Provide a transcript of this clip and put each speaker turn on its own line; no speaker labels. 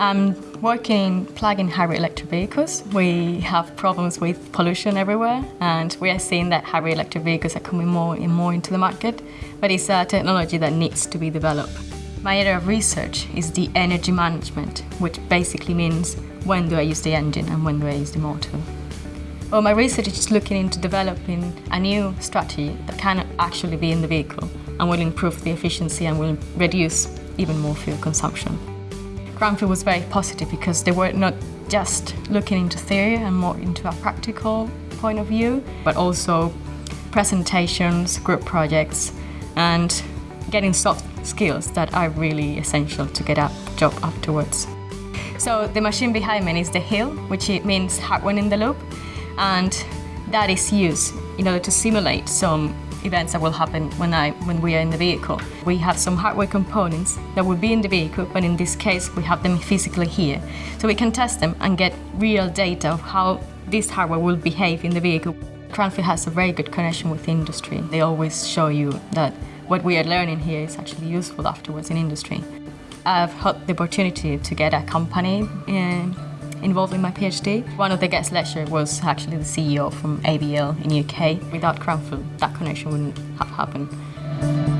I'm working in plug-in hybrid electric vehicles. We have problems with pollution everywhere and we are seeing that hybrid electric vehicles are coming more and more into the market, but it's a technology that needs to be developed. My area of research is the energy management, which basically means when do I use the engine and when do I use the motor. Well, my research is looking into developing a new strategy that can actually be in the vehicle and will improve the efficiency and will reduce even more fuel consumption. Cranfield was very positive because they were not just looking into theory and more into a practical point of view, but also presentations, group projects, and getting soft skills that are really essential to get a job afterwards. So the machine behind me is the HIL, which means hardware in the loop, and that is used in order to simulate some events that will happen when, I, when we are in the vehicle. We have some hardware components that will be in the vehicle, but in this case we have them physically here. So we can test them and get real data of how this hardware will behave in the vehicle. Cranfield has a very good connection with industry. They always show you that what we are learning here is actually useful afterwards in industry. I've had the opportunity to get a company in, involved in my PhD. One of the guest lecturers was actually the CEO from AVL in UK. Without Cranfield, that connection wouldn't have happened.